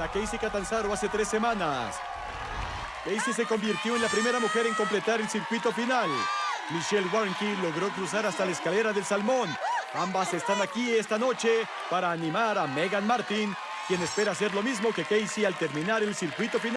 A Casey Catanzaro hace tres semanas. Casey se convirtió en la primera mujer en completar el circuito final. Michelle Warnke logró cruzar hasta la escalera del Salmón. Ambas están aquí esta noche para animar a Megan Martin, quien espera hacer lo mismo que Casey al terminar el circuito final.